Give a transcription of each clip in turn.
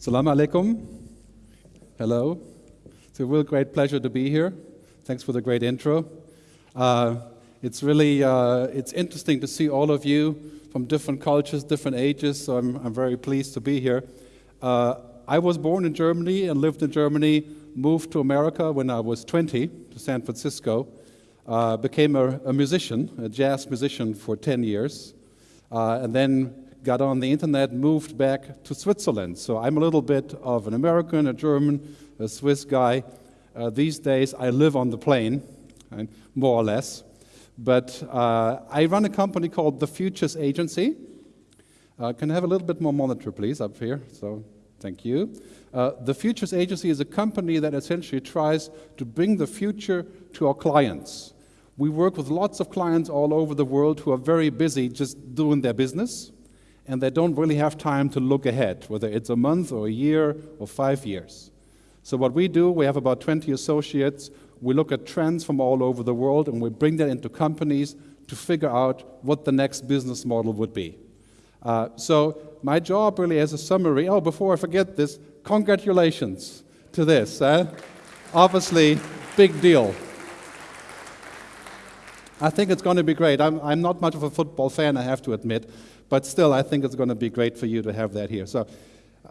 Salam alaikum. Hello. It's a real great pleasure to be here. Thanks for the great intro. Uh, it's really uh, it's interesting to see all of you from different cultures, different ages. So I'm, I'm very pleased to be here. Uh, I was born in Germany and lived in Germany. Moved to America when I was 20 to San Francisco. Uh, became a, a, musician, a jazz musician for 10 years, uh, and then got on the internet, moved back to Switzerland. So I'm a little bit of an American, a German, a Swiss guy. Uh, these days I live on the plane, right, more or less. But uh, I run a company called The Futures Agency. Uh, can I have a little bit more monitor, please, up here? So, thank you. Uh, the Futures Agency is a company that essentially tries to bring the future to our clients. We work with lots of clients all over the world who are very busy just doing their business and they don't really have time to look ahead, whether it's a month or a year or five years. So what we do, we have about 20 associates. We look at trends from all over the world and we bring that into companies to figure out what the next business model would be. Uh, so my job really as a summary, oh, before I forget this, congratulations to this. Eh? Obviously, big deal. I think it's going to be great. I'm, I'm not much of a football fan, I have to admit. But still, I think it's going to be great for you to have that here. So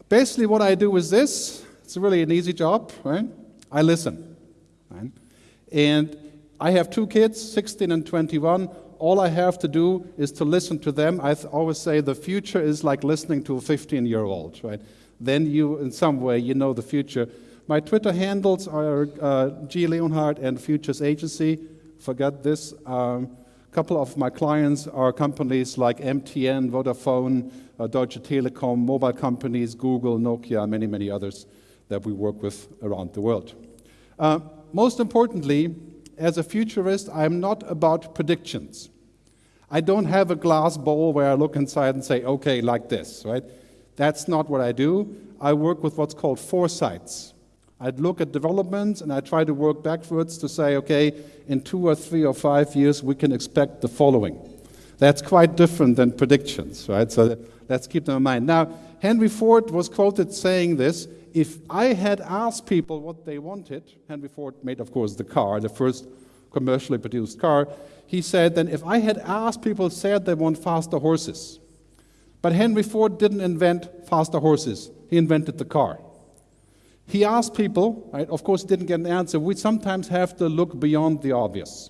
basically what I do is this. It's really an easy job, right? I listen. Right? And I have two kids, 16 and 21. All I have to do is to listen to them. I always say the future is like listening to a 15-year-old, right? Then you, in some way, you know the future. My Twitter handles are uh, G. Leonhard and Futures Agency. Forget this. Um, couple of my clients are companies like MTN, Vodafone, uh, Deutsche Telekom, mobile companies, Google, Nokia, many, many others that we work with around the world. Uh, most importantly, as a futurist, I'm not about predictions. I don't have a glass bowl where I look inside and say, okay, like this, right? That's not what I do. I work with what's called foresights. I'd look at developments and I try to work backwards to say, okay, in two or three or five years, we can expect the following. That's quite different than predictions, right? So let's keep them in mind. Now, Henry Ford was quoted saying this, if I had asked people what they wanted, Henry Ford made, of course, the car, the first commercially produced car, he said, then if I had asked people said they want faster horses. But Henry Ford didn't invent faster horses. He invented the car. He asked people, right, of course, he didn't get an answer. We sometimes have to look beyond the obvious,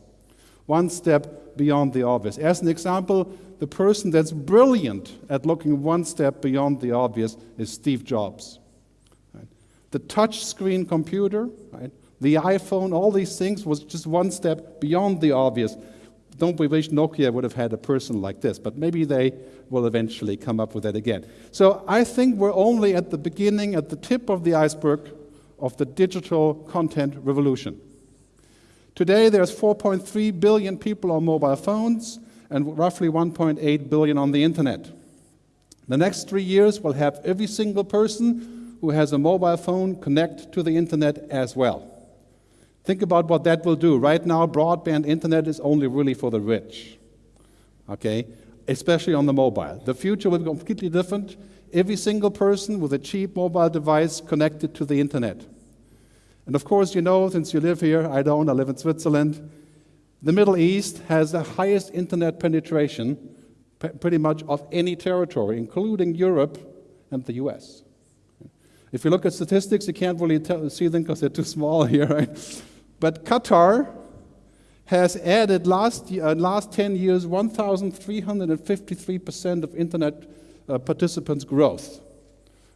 one step beyond the obvious. As an example, the person that's brilliant at looking one step beyond the obvious is Steve Jobs. Right? The touch screen computer, right, the iPhone, all these things was just one step beyond the obvious. Don't we wish Nokia would have had a person like this, but maybe they will eventually come up with that again. So I think we're only at the beginning, at the tip of the iceberg of the digital content revolution. Today, there's 4.3 billion people on mobile phones and roughly 1.8 billion on the internet. The next three years will have every single person who has a mobile phone connect to the internet as well. Think about what that will do. Right now, broadband internet is only really for the rich. Okay? especially on the mobile. The future will be completely different. Every single person with a cheap mobile device connected to the internet. And of course, you know, since you live here, I don't, I live in Switzerland, the Middle East has the highest internet penetration pretty much of any territory, including Europe and the US. If you look at statistics, you can't really tell, see them because they're too small here, right? But Qatar has added last, uh, last 10 years 1,353% of internet uh, participants growth.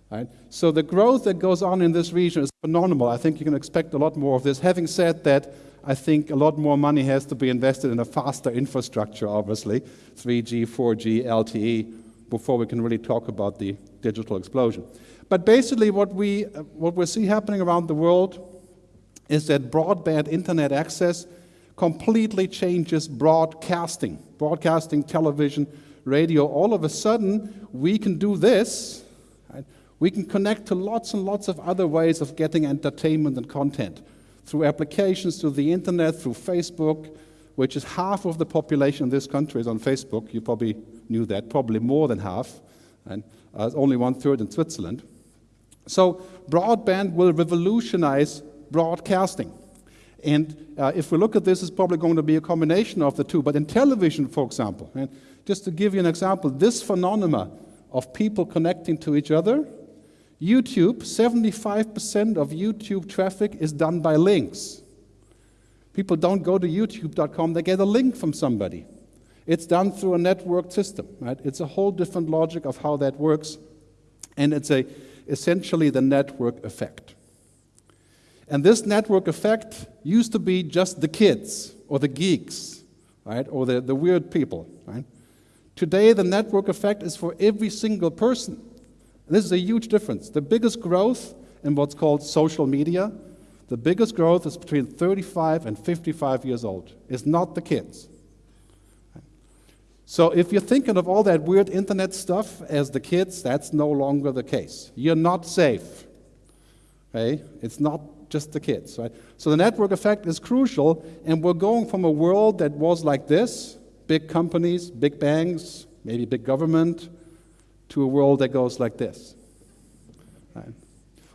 Right? So the growth that goes on in this region is phenomenal. I think you can expect a lot more of this. Having said that, I think a lot more money has to be invested in a faster infrastructure, obviously, 3G, 4G, LTE, before we can really talk about the digital explosion. But basically what we, uh, what we see happening around the world is that broadband internet access completely changes broadcasting, broadcasting, television, radio. All of a sudden, we can do this. Right? We can connect to lots and lots of other ways of getting entertainment and content through applications, through the internet, through Facebook, which is half of the population in this country is on Facebook. You probably knew that, probably more than half, and uh, only one third in Switzerland. So broadband will revolutionize broadcasting. And uh, if we look at this, it's probably going to be a combination of the two. But in television, for example, and just to give you an example, this phenomena of people connecting to each other, YouTube, 75% of YouTube traffic is done by links. People don't go to youtube.com, they get a link from somebody. It's done through a networked system, right? It's a whole different logic of how that works, and it's a, essentially the network effect. And this network effect used to be just the kids or the geeks, right? Or the, the weird people, right? Today, the network effect is for every single person. This is a huge difference. The biggest growth in what's called social media, the biggest growth is between 35 and 55 years old. It's not the kids. So if you're thinking of all that weird internet stuff as the kids, that's no longer the case. You're not safe. Okay? It's not just the kids, right? So the network effect is crucial, and we're going from a world that was like this, big companies, big banks, maybe big government, to a world that goes like this. Right?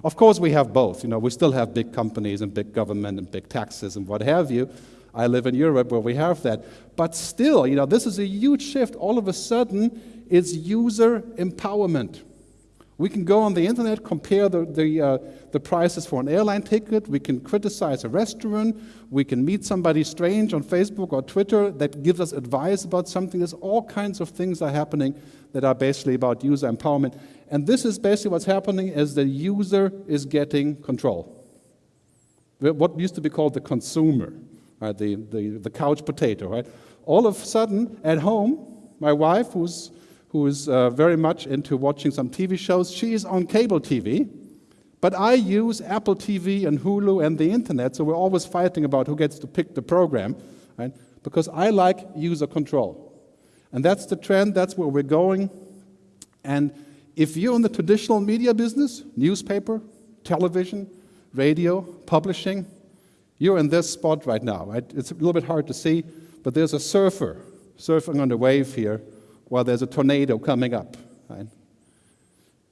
Of course, we have both. You know, we still have big companies and big government and big taxes and what have you. I live in Europe where we have that. But still, you know, this is a huge shift. All of a sudden, it's user empowerment. We can go on the internet, compare the, the, uh, the prices for an airline ticket. We can criticize a restaurant. We can meet somebody strange on Facebook or Twitter that gives us advice about something. There's all kinds of things are happening that are basically about user empowerment. And this is basically what's happening is the user is getting control. What used to be called the consumer, right? the, the, the couch potato, right? All of a sudden, at home, my wife, who's who is uh, very much into watching some TV shows. She is on cable TV, but I use Apple TV and Hulu and the internet, so we're always fighting about who gets to pick the program, right? Because I like user control. And that's the trend, that's where we're going. And if you're in the traditional media business, newspaper, television, radio, publishing, you're in this spot right now, right? It's a little bit hard to see, but there's a surfer surfing on the wave here while there's a tornado coming up. Right?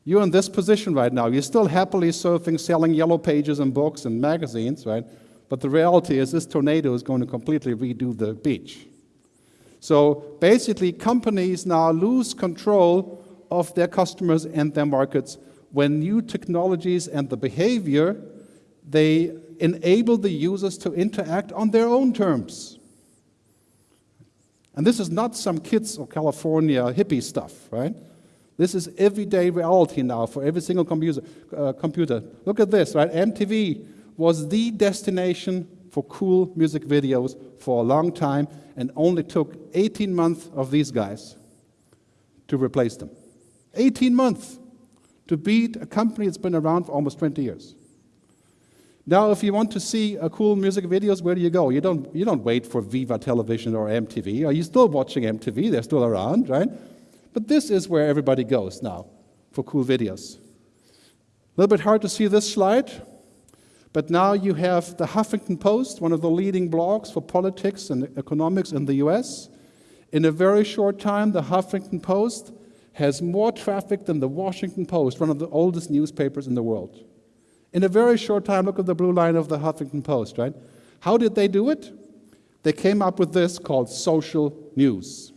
You're in this position right now. You're still happily surfing, selling yellow pages and books and magazines, right? But the reality is this tornado is going to completely redo the beach. So basically, companies now lose control of their customers and their markets when new technologies and the behavior, they enable the users to interact on their own terms. And this is not some kids or California hippie stuff, right? This is everyday reality now for every single computer. Uh, computer. Look at this, right? MTV was the destination for cool music videos for a long time and only took 18 months of these guys to replace them. 18 months to beat a company that's been around for almost 20 years. Now, if you want to see a cool music videos, where do you go? You don't, you don't wait for Viva Television or MTV. Are you still watching MTV? They're still around, right? But this is where everybody goes now for cool videos. A little bit hard to see this slide, but now you have the Huffington Post, one of the leading blogs for politics and economics in the US. In a very short time, the Huffington Post has more traffic than the Washington Post, one of the oldest newspapers in the world. In a very short time, look at the blue line of the Huffington Post, right? How did they do it? They came up with this called social news.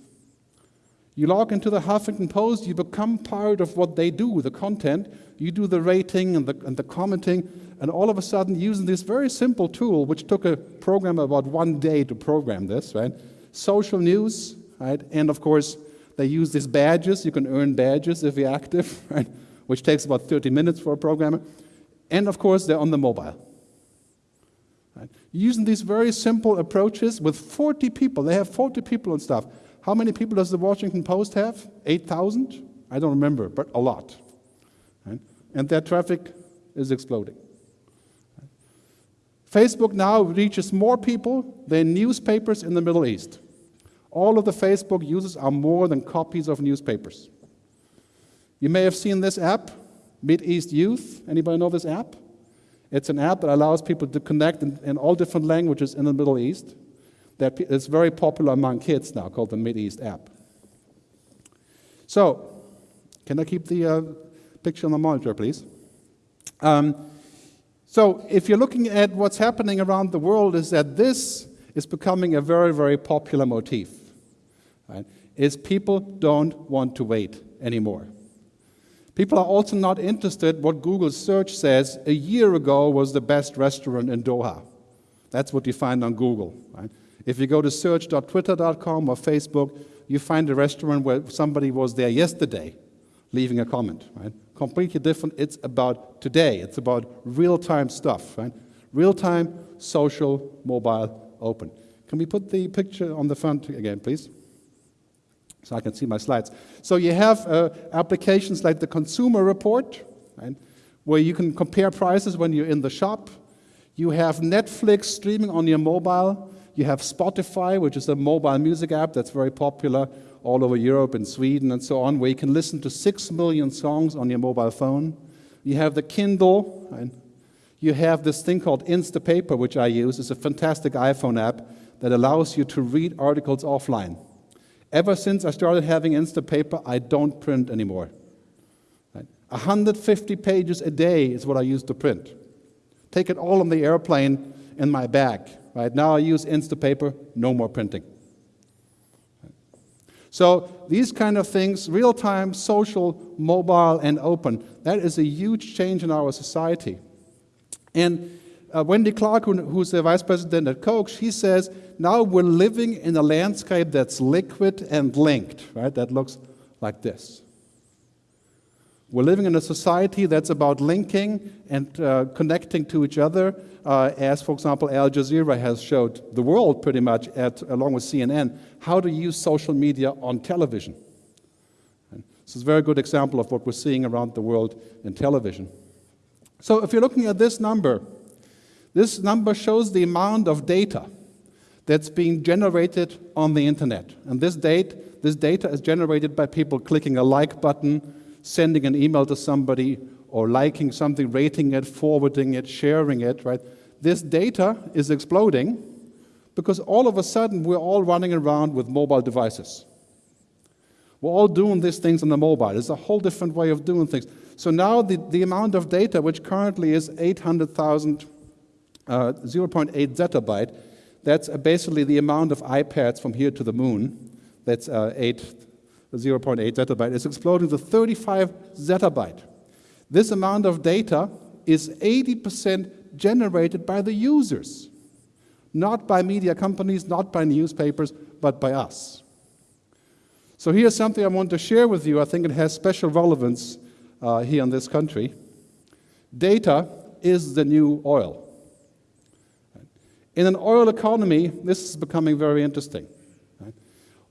You log into the Huffington Post, you become part of what they do, the content. You do the rating and the, and the commenting, and all of a sudden, using this very simple tool, which took a program about one day to program this, right? Social news, right? And of course, they use these badges. You can earn badges if you're active, right? Which takes about 30 minutes for a programmer. And of course, they're on the mobile. Right? Using these very simple approaches with 40 people, they have 40 people and stuff. How many people does the Washington Post have? 8,000? I don't remember, but a lot. Right? And their traffic is exploding. Facebook now reaches more people than newspapers in the Middle East. All of the Facebook users are more than copies of newspapers. You may have seen this app East Youth. Anybody know this app? It's an app that allows people to connect in, in all different languages in the Middle East. That is very popular among kids now, called the East app. So, can I keep the uh, picture on the monitor, please? Um, so if you're looking at what's happening around the world is that this is becoming a very, very popular motif. Right? Is people don't want to wait anymore. People are also not interested what Google search says a year ago was the best restaurant in Doha. That's what you find on Google. Right? If you go to search.twitter.com or Facebook, you find a restaurant where somebody was there yesterday leaving a comment. Right? Completely different. It's about today. It's about real-time stuff. Right? Real-time, social, mobile, open. Can we put the picture on the front again, please? So I can see my slides. So you have uh, applications like the Consumer Report, right, where you can compare prices when you're in the shop. You have Netflix streaming on your mobile. You have Spotify, which is a mobile music app that's very popular all over Europe and Sweden and so on, where you can listen to six million songs on your mobile phone. You have the Kindle, and you have this thing called Instapaper, which I use. It's a fantastic iPhone app that allows you to read articles offline. Ever since I started having Instapaper, I don't print anymore. Right? 150 pages a day is what I used to print. Take it all on the airplane in my bag. Right now I use Instapaper, no more printing. So these kind of things, real-time, social, mobile, and open, that is a huge change in our society. And uh, Wendy Clark, who, who's the vice president at Coke, she says, now we're living in a landscape that's liquid and linked, right? That looks like this. We're living in a society that's about linking and uh, connecting to each other, uh, as, for example, Al Jazeera has showed the world pretty much, at, along with CNN, how to use social media on television. And this is a very good example of what we're seeing around the world in television. So if you're looking at this number, this number shows the amount of data that's being generated on the internet. And this, date, this data is generated by people clicking a like button, sending an email to somebody, or liking something, rating it, forwarding it, sharing it, right? This data is exploding because all of a sudden we're all running around with mobile devices. We're all doing these things on the mobile. It's a whole different way of doing things. So now the, the amount of data, which currently is 800,000 uh, 0.8 zettabyte. That's uh, basically the amount of iPads from here to the moon. That's uh, 8, 0.8 zettabyte. It's exploding to 35 zettabyte. This amount of data is 80% generated by the users, not by media companies, not by newspapers, but by us. So here's something I want to share with you. I think it has special relevance uh, here in this country. Data is the new oil. In an oil economy, this is becoming very interesting.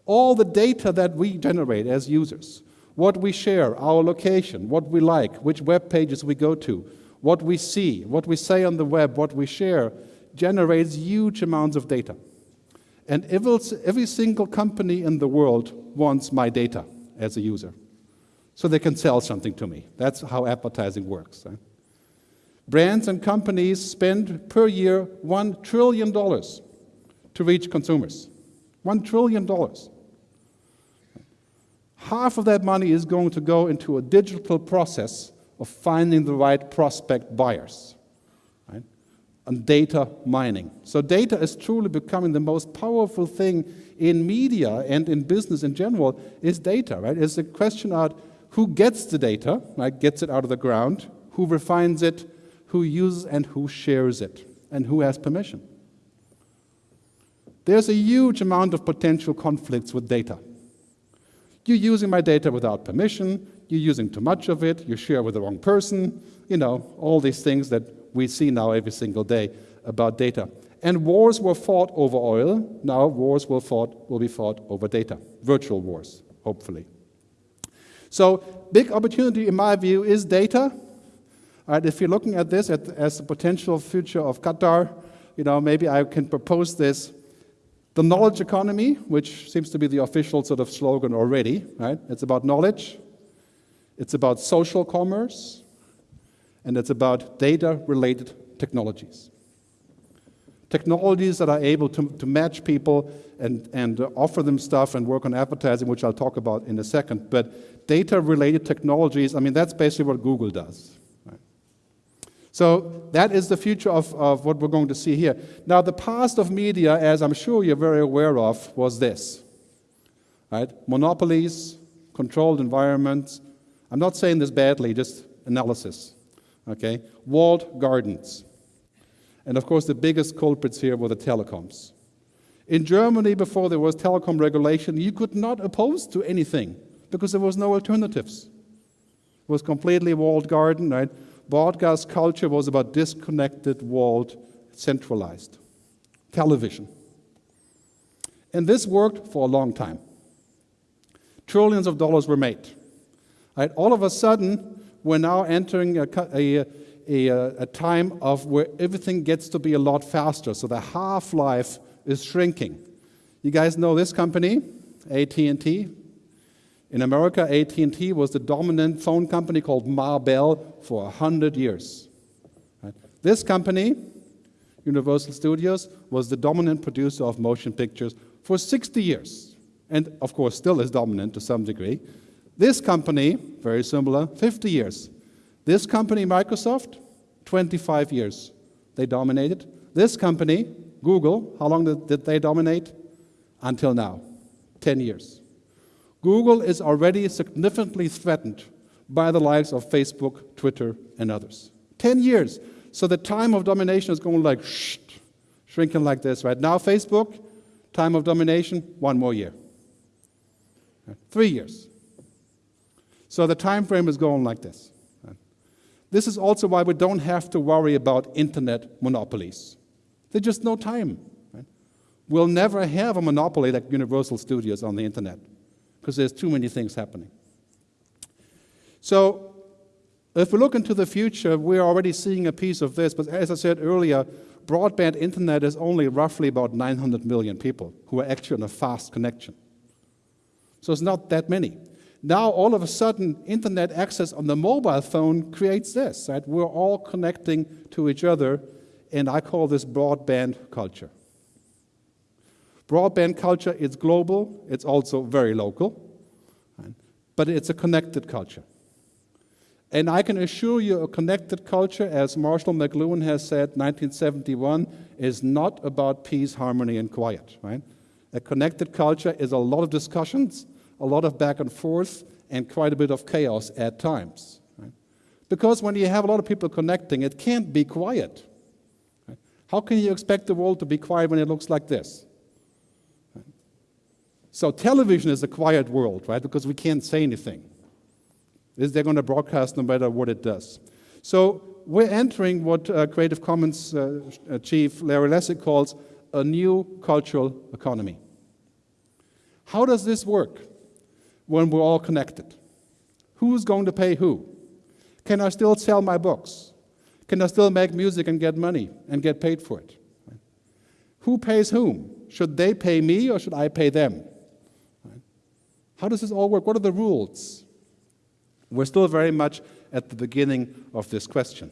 All the data that we generate as users, what we share, our location, what we like, which web pages we go to, what we see, what we say on the web, what we share, generates huge amounts of data. And every single company in the world wants my data as a user. So they can sell something to me. That's how advertising works. Right? Brands and companies spend per year $1 trillion to reach consumers. $1 trillion. Half of that money is going to go into a digital process of finding the right prospect buyers right? and data mining. So data is truly becoming the most powerful thing in media and in business in general is data, right? It's a question of who gets the data, right? Gets it out of the ground, who refines it, who uses and who shares it, and who has permission. There's a huge amount of potential conflicts with data. You're using my data without permission, you're using too much of it, you share with the wrong person, you know, all these things that we see now every single day about data. And wars were fought over oil, now wars will, fought, will be fought over data, virtual wars, hopefully. So, big opportunity in my view is data, Right, if you're looking at this as the potential future of Qatar, you know, maybe I can propose this. The knowledge economy, which seems to be the official sort of slogan already, right? It's about knowledge, it's about social commerce, and it's about data-related technologies. Technologies that are able to, to match people and, and offer them stuff and work on advertising, which I'll talk about in a second. But data-related technologies, I mean, that's basically what Google does. So that is the future of, of what we're going to see here. Now, the past of media, as I'm sure you're very aware of, was this. Right? Monopolies, controlled environments. I'm not saying this badly, just analysis. Okay? Walled gardens. And of course, the biggest culprits here were the telecoms. In Germany, before there was telecom regulation, you could not oppose to anything because there was no alternatives. It was completely walled garden, right? Broadcast culture was about disconnected, walled, centralized. Television. And this worked for a long time. Trillions of dollars were made. Right? All of a sudden, we're now entering a, a, a, a time of where everything gets to be a lot faster. So the half-life is shrinking. You guys know this company, AT&T? In America, AT&T was the dominant phone company called Ma Bell for 100 years. This company, Universal Studios, was the dominant producer of motion pictures for 60 years. And of course, still is dominant to some degree. This company, very similar, 50 years. This company, Microsoft, 25 years. They dominated. This company, Google, how long did, did they dominate? Until now, 10 years. Google is already significantly threatened by the likes of Facebook, Twitter, and others. 10 years. So the time of domination is going like shh, shrinking like this. Right now, Facebook, time of domination, one more year. Three years. So the time frame is going like this. This is also why we don't have to worry about internet monopolies. There's just no time. We'll never have a monopoly like Universal Studios on the internet because there's too many things happening. So if we look into the future, we're already seeing a piece of this, but as I said earlier, broadband internet is only roughly about 900 million people who are actually on a fast connection. So it's not that many. Now, all of a sudden, internet access on the mobile phone creates this, right? We're all connecting to each other and I call this broadband culture. Broadband culture is global, it's also very local, right? but it's a connected culture. And I can assure you a connected culture, as Marshall McLuhan has said, 1971, is not about peace, harmony, and quiet. Right? A connected culture is a lot of discussions, a lot of back and forth, and quite a bit of chaos at times. Right? Because when you have a lot of people connecting, it can't be quiet. How can you expect the world to be quiet when it looks like this? So television is a quiet world, right? Because we can't say anything. Is they're going to broadcast no matter what it does. So we're entering what uh, Creative Commons uh, uh, chief Larry Lessig calls a new cultural economy. How does this work when we're all connected? Who's going to pay who? Can I still sell my books? Can I still make music and get money and get paid for it? Who pays whom? Should they pay me or should I pay them? How does this all work? What are the rules? We're still very much at the beginning of this question.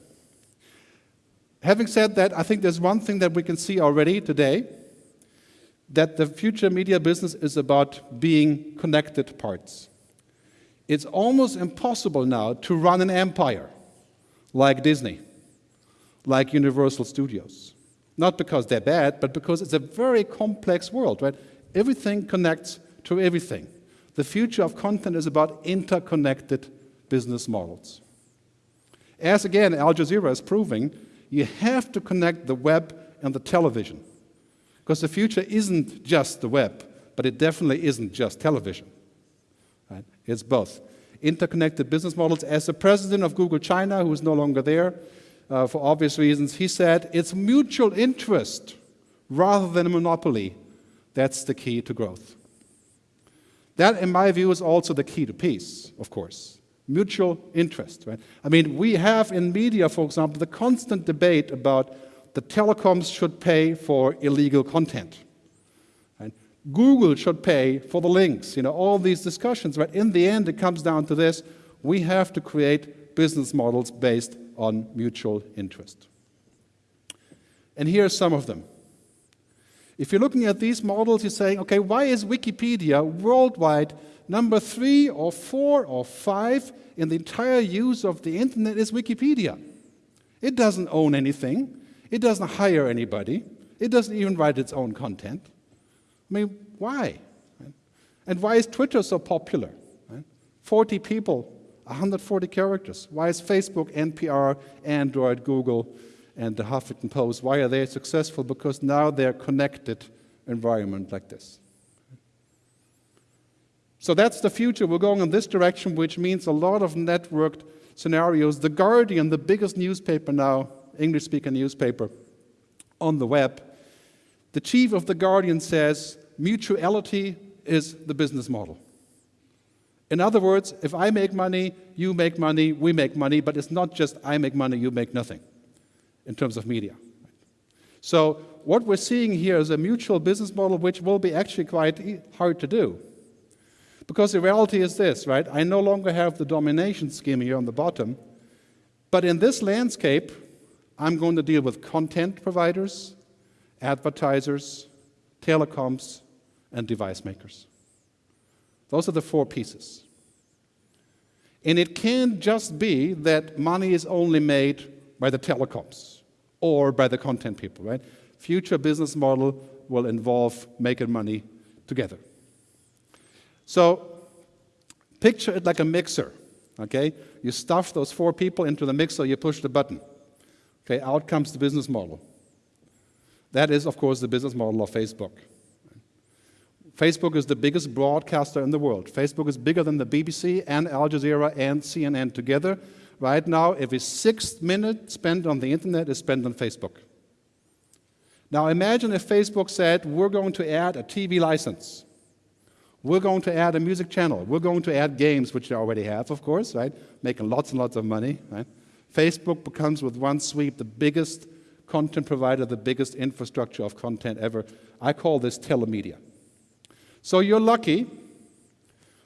Having said that, I think there's one thing that we can see already today that the future media business is about being connected parts. It's almost impossible now to run an empire like Disney like Universal Studios. Not because they're bad, but because it's a very complex world, right? Everything connects to everything. The future of content is about interconnected business models. As again, Al Jazeera is proving, you have to connect the web and the television. Because the future isn't just the web, but it definitely isn't just television. Right? It's both. Interconnected business models. As the president of Google China, who is no longer there, uh, for obvious reasons, he said it's mutual interest rather than a monopoly. That's the key to growth. That, in my view, is also the key to peace, of course. Mutual interest, right? I mean, we have in media, for example, the constant debate about the telecoms should pay for illegal content. Right? Google should pay for the links, you know, all these discussions, but in the end, it comes down to this. We have to create business models based on mutual interest. And here are some of them. If you're looking at these models, you're saying, okay, why is Wikipedia worldwide number three or four or five in the entire use of the internet is Wikipedia? It doesn't own anything. It doesn't hire anybody. It doesn't even write its own content. I mean, why? And why is Twitter so popular? 40 people, 140 characters. Why is Facebook, NPR, Android, Google, and the Huffington Post, why are they successful? Because now they're connected environment like this. So that's the future. We're going in this direction, which means a lot of networked scenarios. The Guardian, the biggest newspaper now, English-speaking newspaper on the web, the chief of the Guardian says mutuality is the business model. In other words, if I make money, you make money, we make money, but it's not just I make money, you make nothing in terms of media. So what we're seeing here is a mutual business model which will be actually quite hard to do. Because the reality is this, right? I no longer have the domination scheme here on the bottom, but in this landscape, I'm going to deal with content providers, advertisers, telecoms, and device makers. Those are the four pieces. And it can't just be that money is only made by the telecoms or by the content people, right? Future business model will involve making money together. So picture it like a mixer, okay? You stuff those four people into the mixer, you push the button. Okay, out comes the business model. That is, of course, the business model of Facebook. Facebook is the biggest broadcaster in the world. Facebook is bigger than the BBC and Al Jazeera and CNN together. Right now, every sixth minute spent on the internet is spent on Facebook. Now imagine if Facebook said, we're going to add a TV license. We're going to add a music channel. We're going to add games, which they already have, of course, right? Making lots and lots of money, right? Facebook becomes, with one sweep, the biggest content provider, the biggest infrastructure of content ever. I call this telemedia. So you're lucky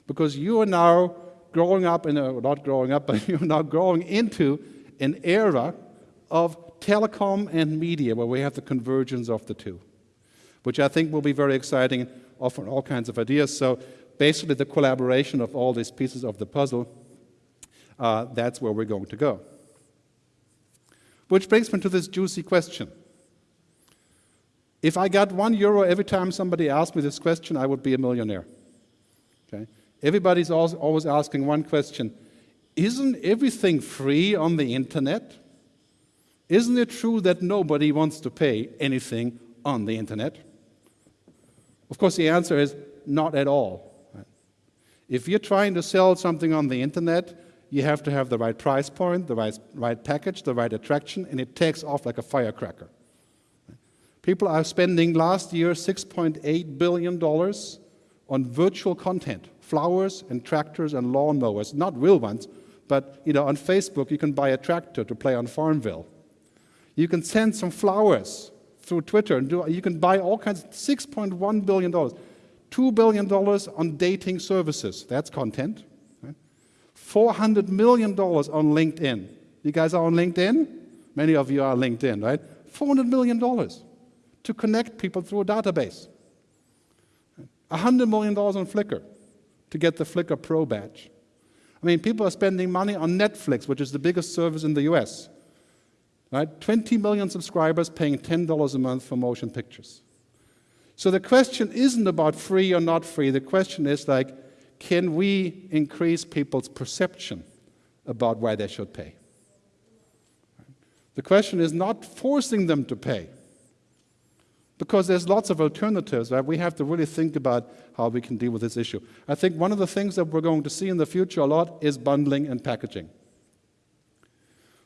because you are now growing up in a, not growing up, but you're now growing into an era of telecom and media where we have the convergence of the two, which I think will be very exciting, offer all kinds of ideas. So basically the collaboration of all these pieces of the puzzle, uh, that's where we're going to go. Which brings me to this juicy question. If I got one euro every time somebody asked me this question, I would be a millionaire. Everybody's always asking one question. Isn't everything free on the internet? Isn't it true that nobody wants to pay anything on the internet? Of course, the answer is not at all. If you're trying to sell something on the internet, you have to have the right price point, the right, right package, the right attraction, and it takes off like a firecracker. People are spending last year $6.8 billion on virtual content, flowers and tractors and lawnmowers, not real ones, but you know, on Facebook you can buy a tractor to play on Farmville. You can send some flowers through Twitter, and do, you can buy all kinds, $6.1 billion. $2 billion on dating services, that's content. Right? $400 million on LinkedIn. You guys are on LinkedIn? Many of you are LinkedIn, right? $400 million to connect people through a database. $100 million on Flickr to get the Flickr Pro badge. I mean, people are spending money on Netflix, which is the biggest service in the US. Right? 20 million subscribers paying $10 a month for motion pictures. So the question isn't about free or not free. The question is like, can we increase people's perception about why they should pay? The question is not forcing them to pay because there's lots of alternatives, right? We have to really think about how we can deal with this issue. I think one of the things that we're going to see in the future a lot is bundling and packaging.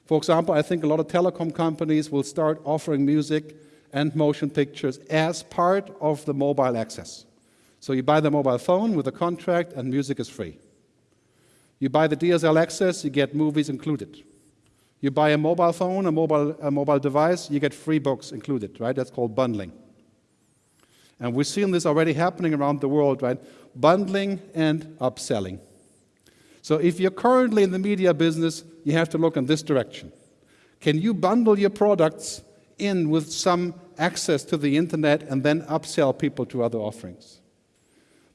For example, I think a lot of telecom companies will start offering music and motion pictures as part of the mobile access. So you buy the mobile phone with a contract and music is free. You buy the DSL access, you get movies included. You buy a mobile phone, a mobile, a mobile device, you get free books included, right? That's called bundling. And we're seeing this already happening around the world, right? Bundling and upselling. So if you're currently in the media business, you have to look in this direction. Can you bundle your products in with some access to the internet and then upsell people to other offerings?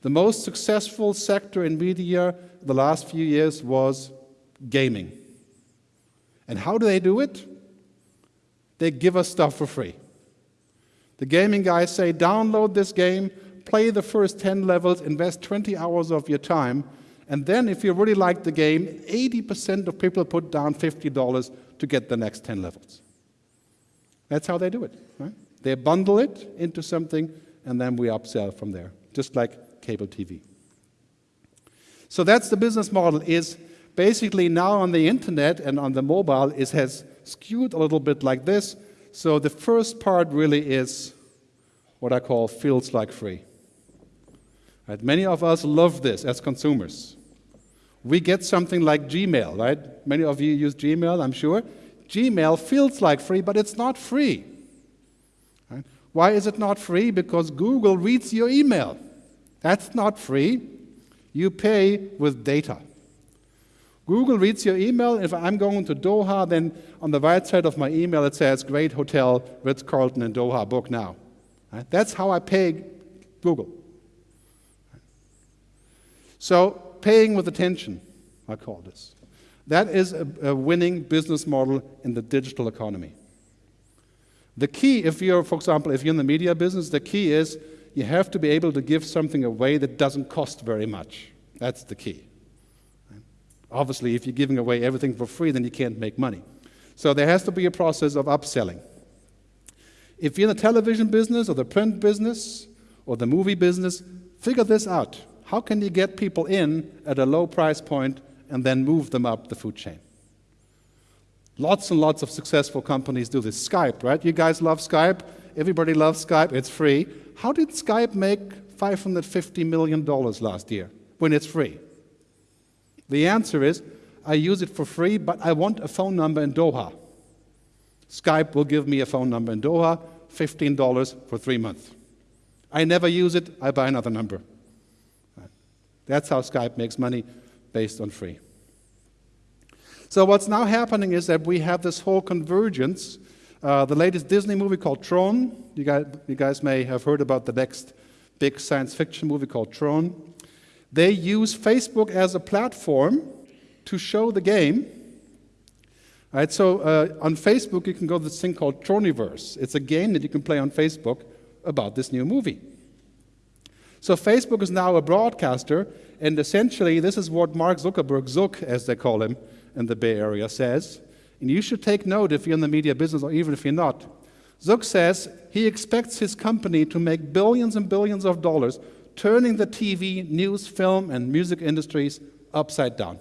The most successful sector in media the last few years was gaming. And how do they do it? They give us stuff for free. The gaming guys say, download this game, play the first 10 levels, invest 20 hours of your time, and then if you really like the game, 80% of people put down $50 to get the next 10 levels. That's how they do it. Right? They bundle it into something, and then we upsell from there, just like cable TV. So that's the business model is basically now on the internet and on the mobile, it has skewed a little bit like this. So the first part really is what I call feels like free. Right? Many of us love this as consumers. We get something like Gmail, right? Many of you use Gmail, I'm sure. Gmail feels like free, but it's not free. Right? Why is it not free? Because Google reads your email. That's not free. You pay with data. Google reads your email. If I'm going to Doha, then on the right side of my email it says, Great Hotel, Ritz Carlton in Doha, book now. Right? That's how I pay Google. So, paying with attention, I call this. That is a, a winning business model in the digital economy. The key, if you're, for example, if you're in the media business, the key is you have to be able to give something away that doesn't cost very much. That's the key. Obviously, if you're giving away everything for free, then you can't make money. So there has to be a process of upselling. If you're in the television business or the print business or the movie business, figure this out. How can you get people in at a low price point and then move them up the food chain? Lots and lots of successful companies do this. Skype, right? You guys love Skype. Everybody loves Skype. It's free. How did Skype make $550 million last year when it's free? The answer is I use it for free, but I want a phone number in Doha. Skype will give me a phone number in Doha, $15 for three months. I never use it, I buy another number. That's how Skype makes money based on free. So, what's now happening is that we have this whole convergence. Uh, the latest Disney movie called Tron, you guys, you guys may have heard about the next big science fiction movie called Tron. They use Facebook as a platform to show the game. Right, so uh, on Facebook, you can go to this thing called Troniverse. It's a game that you can play on Facebook about this new movie. So Facebook is now a broadcaster, and essentially, this is what Mark Zuckerberg, Zuck, as they call him in the Bay Area, says. And you should take note if you're in the media business or even if you're not. Zuck says he expects his company to make billions and billions of dollars turning the TV, news, film, and music industries upside down.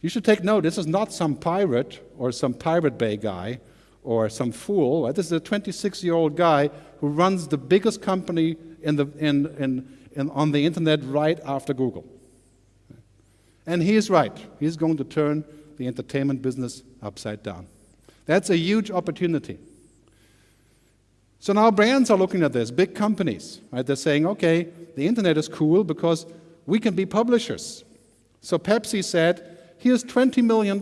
You should take note, this is not some pirate or some Pirate Bay guy or some fool. This is a 26 year old guy who runs the biggest company in the, in, in, in, on the internet right after Google. And he is right. He's going to turn the entertainment business upside down. That's a huge opportunity. So now brands are looking at this, big companies, right? They're saying, okay, the internet is cool because we can be publishers. So Pepsi said, here's $20 million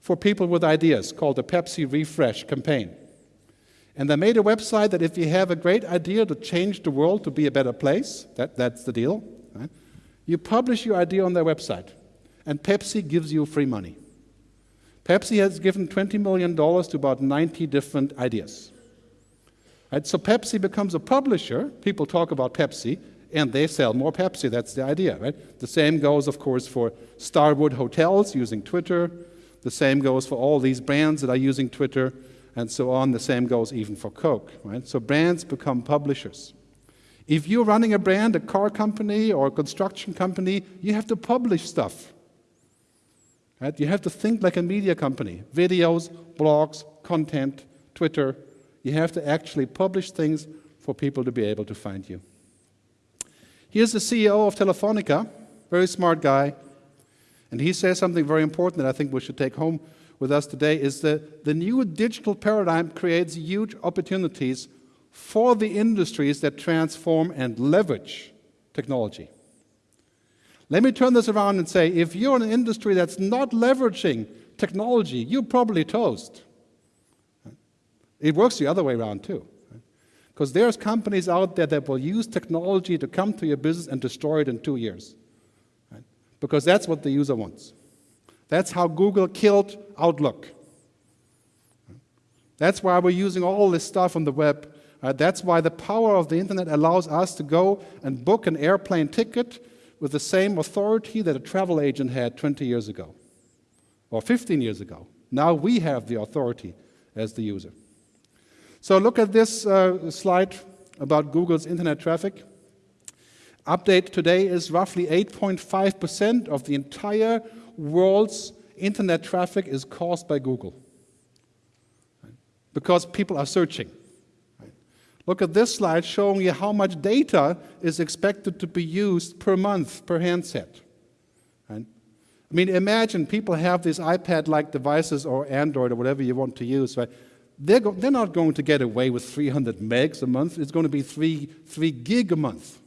for people with ideas called the Pepsi Refresh campaign. And they made a website that if you have a great idea to change the world to be a better place, that, that's the deal, right? you publish your idea on their website, and Pepsi gives you free money. Pepsi has given $20 million to about 90 different ideas. Right? So Pepsi becomes a publisher. People talk about Pepsi, and they sell more Pepsi. That's the idea, right? The same goes, of course, for Starwood Hotels using Twitter. The same goes for all these brands that are using Twitter, and so on. The same goes even for Coke, right? So brands become publishers. If you're running a brand, a car company or a construction company, you have to publish stuff. Right? You have to think like a media company videos, blogs, content, Twitter, you have to actually publish things for people to be able to find you. Here's the CEO of Telefonica, very smart guy, and he says something very important that I think we should take home with us today is that the new digital paradigm creates huge opportunities for the industries that transform and leverage technology. Let me turn this around and say if you're in an industry that's not leveraging technology, you're probably toast. It works the other way around too. Because there's companies out there that will use technology to come to your business and destroy it in two years. Right? Because that's what the user wants. That's how Google killed Outlook. That's why we're using all this stuff on the web. That's why the power of the internet allows us to go and book an airplane ticket with the same authority that a travel agent had 20 years ago or 15 years ago. Now we have the authority as the user. So look at this uh, slide about Google's internet traffic. Update today is roughly 8.5% of the entire world's internet traffic is caused by Google. Because people are searching. Look at this slide showing you how much data is expected to be used per month per handset. I mean, imagine people have these iPad-like devices or Android or whatever you want to use. Right? They're, they're not going to get away with 300 megs a month. It's going to be 3, 3 gig a month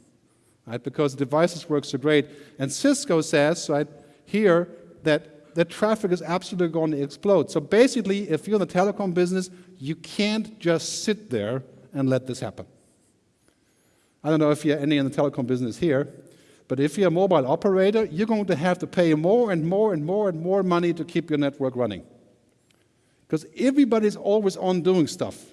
right? because devices work so great. And Cisco says right, here that the traffic is absolutely going to explode. So basically, if you're in the telecom business, you can't just sit there and let this happen. I don't know if you're any in the telecom business here, but if you're a mobile operator, you're going to have to pay more and more and more and more money to keep your network running. Because everybody's always on doing stuff.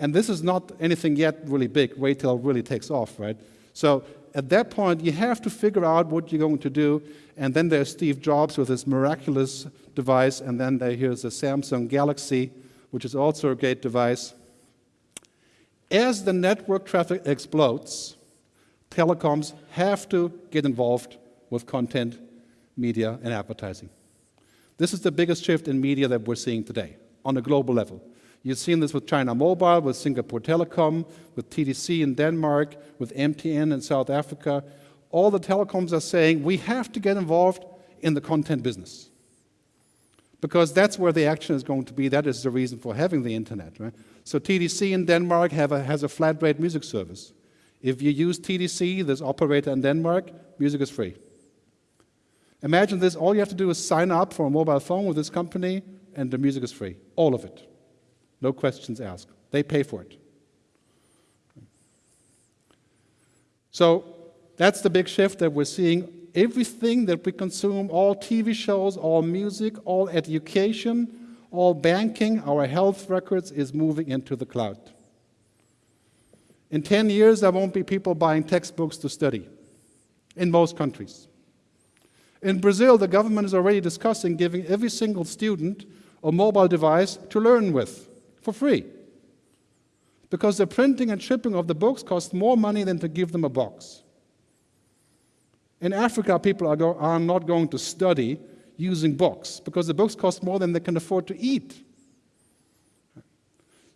And this is not anything yet really big. Wait till it really takes off, right? So at that point, you have to figure out what you're going to do. And then there's Steve Jobs with his miraculous device. And then here's the Samsung Galaxy, which is also a great device. As the network traffic explodes, telecoms have to get involved with content, media, and advertising. This is the biggest shift in media that we're seeing today on a global level. You've seen this with China Mobile, with Singapore Telecom, with TDC in Denmark, with MTN in South Africa. All the telecoms are saying we have to get involved in the content business. Because that's where the action is going to be. That is the reason for having the internet. Right? So TDC in Denmark a, has a flat rate music service. If you use TDC, this operator in Denmark, music is free. Imagine this, all you have to do is sign up for a mobile phone with this company, and the music is free. All of it. No questions asked. They pay for it. So that's the big shift that we're seeing. Everything that we consume, all TV shows, all music, all education, all banking, our health records is moving into the cloud. In 10 years, there won't be people buying textbooks to study in most countries. In Brazil, the government is already discussing giving every single student a mobile device to learn with for free. Because the printing and shipping of the books costs more money than to give them a box. In Africa, people are, go, are not going to study using books because the books cost more than they can afford to eat.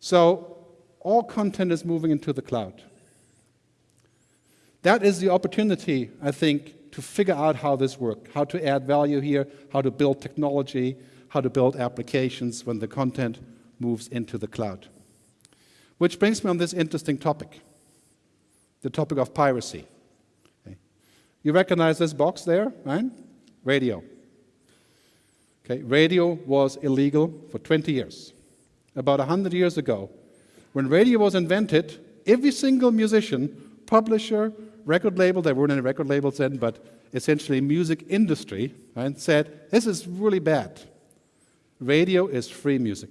So all content is moving into the cloud. That is the opportunity, I think, to figure out how this works, how to add value here, how to build technology, how to build applications when the content moves into the cloud. Which brings me on this interesting topic, the topic of piracy. Okay. You recognize this box there, right? Radio. Okay, radio was illegal for 20 years. About 100 years ago, when radio was invented, every single musician, publisher, record label, there weren't any record labels then, but essentially music industry, right, said, this is really bad. Radio is free music.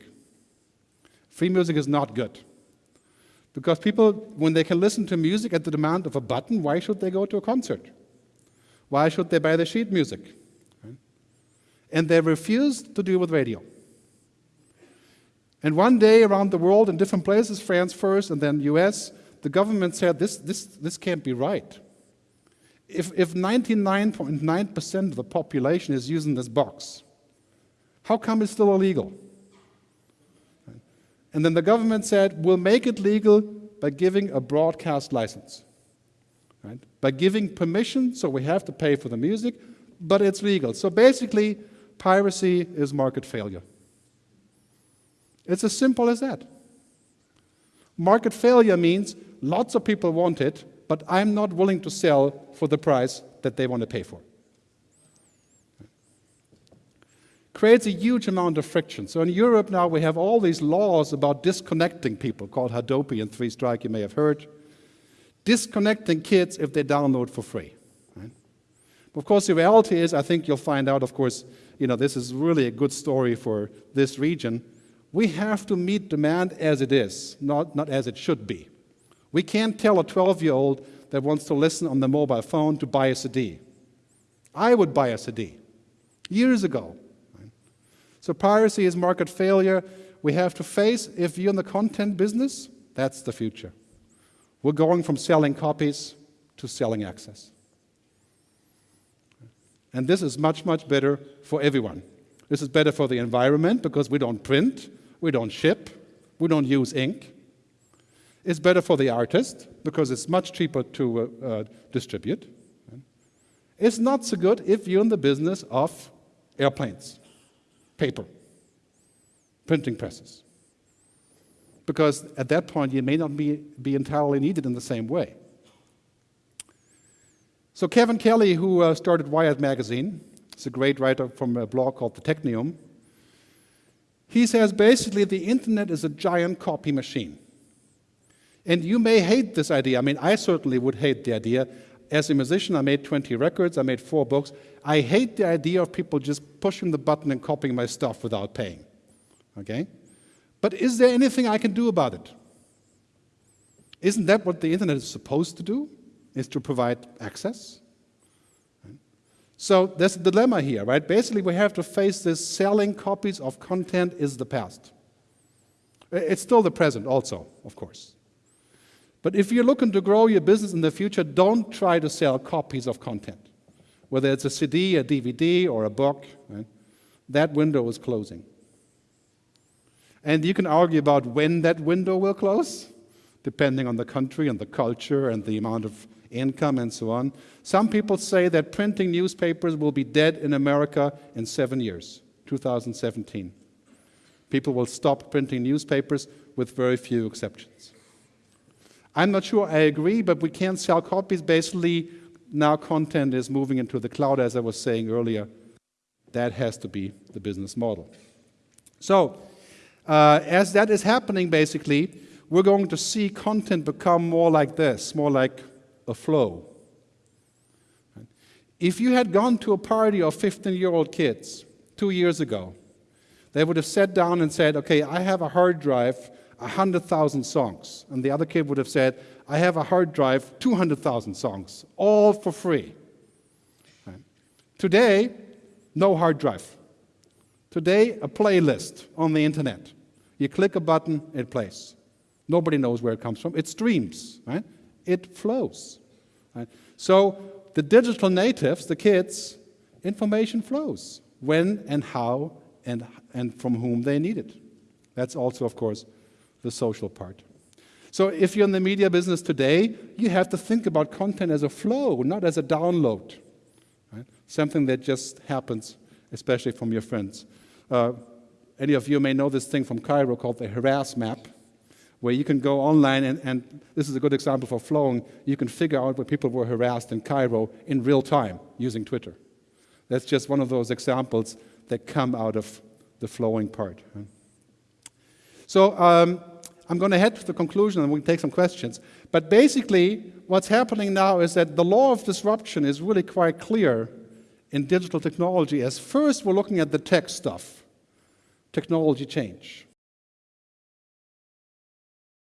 Free music is not good. Because people, when they can listen to music at the demand of a button, why should they go to a concert? Why should they buy the sheet music? And they refused to deal with radio. And one day around the world, in different places, France first and then US, the government said this, this, this can't be right. If 99.9% of the population is using this box, how come it's still illegal? And then the government said, we'll make it legal by giving a broadcast license. Right? By giving permission, so we have to pay for the music, but it's legal. So basically, piracy is market failure. It's as simple as that. Market failure means lots of people want it, but I'm not willing to sell for the price that they want to pay for. creates a huge amount of friction. So in Europe now we have all these laws about disconnecting people called Hadopi and Three Strike, you may have heard. Disconnecting kids if they download for free. Right? Of course, the reality is, I think you'll find out, of course, you know, this is really a good story for this region. We have to meet demand as it is, not, not as it should be. We can't tell a 12 year old that wants to listen on the mobile phone to buy a CD. I would buy a CD years ago. So piracy is market failure. We have to face, if you're in the content business, that's the future. We're going from selling copies to selling access. And this is much, much better for everyone. This is better for the environment because we don't print, we don't ship, we don't use ink. It's better for the artist because it's much cheaper to uh, uh, distribute. It's not so good if you're in the business of airplanes, paper, printing presses. Because at that point, you may not be, be entirely needed in the same way. So Kevin Kelly, who uh, started Wired Magazine, is a great writer from a blog called The Technium, he says basically the internet is a giant copy machine. And you may hate this idea. I mean, I certainly would hate the idea. As a musician, I made 20 records, I made four books. I hate the idea of people just pushing the button and copying my stuff without paying. Okay? But is there anything I can do about it? Isn't that what the internet is supposed to do? Is to provide access? So there's a dilemma here, right? Basically, we have to face this selling copies of content is the past. It's still the present, also, of course. But if you're looking to grow your business in the future, don't try to sell copies of content. Whether it's a CD, a DVD, or a book, right? that window is closing. And you can argue about when that window will close, depending on the country and the culture and the amount of income and so on. Some people say that printing newspapers will be dead in America in seven years, 2017. People will stop printing newspapers with very few exceptions. I'm not sure I agree, but we can't sell copies. Basically, now content is moving into the cloud, as I was saying earlier. That has to be the business model. So, uh, as that is happening, basically, we're going to see content become more like this, more like a flow. If you had gone to a party of 15 year old kids two years ago, they would have sat down and said, Okay, I have a hard drive 100,000 songs. And the other kid would have said, I have a hard drive, 200,000 songs, all for free. Right. Today, no hard drive. Today, a playlist on the internet. You click a button, it plays. Nobody knows where it comes from. It streams, right? It flows. Right? So the digital natives, the kids, information flows when and how and, and from whom they need it. That's also, of course, the social part. So if you're in the media business today, you have to think about content as a flow, not as a download. Right? Something that just happens, especially from your friends. Uh, any of you may know this thing from Cairo called the harass map, where you can go online, and, and this is a good example for flowing. You can figure out where people were harassed in Cairo in real time using Twitter. That's just one of those examples that come out of the flowing part. So um, I'm going to head to the conclusion and we can take some questions. But basically, what's happening now is that the law of disruption is really quite clear in digital technology. As first, we're looking at the tech stuff, technology change.